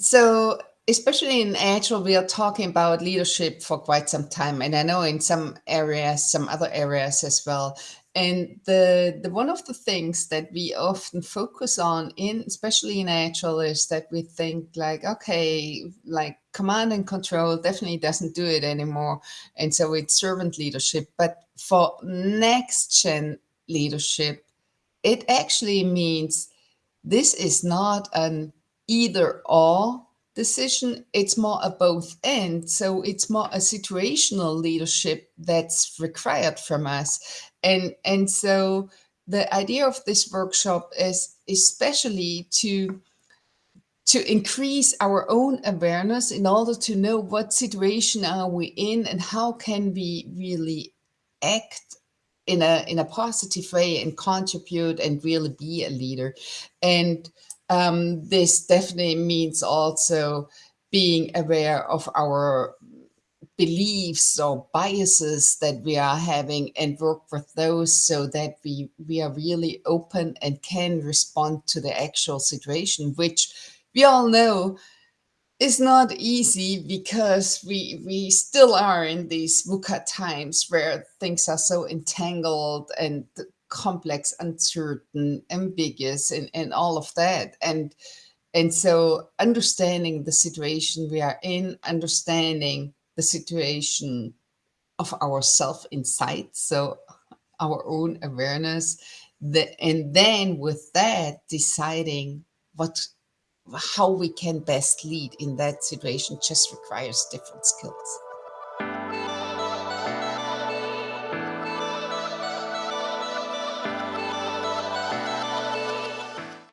So especially in Agile, we are talking about leadership for quite some time, and I know in some areas, some other areas as well. And the, the one of the things that we often focus on in, especially in Agile, is that we think like, okay, like command and control definitely doesn't do it anymore. And so it's servant leadership. But for next gen leadership, it actually means this is not an either or decision, it's more a both and. So it's more a situational leadership that's required from us. And, and so the idea of this workshop is especially to to increase our own awareness in order to know what situation are we in and how can we really act in a in a positive way and contribute and really be a leader and um, this definitely means also being aware of our beliefs or biases that we are having and work with those so that we we are really open and can respond to the actual situation which we all know is not easy because we we still are in these VUCA times where things are so entangled and complex, uncertain, ambiguous, and, and all of that. And and so understanding the situation we are in, understanding the situation of ourself inside, so our own awareness, the, and then with that deciding what how we can best lead in that situation just requires different skills.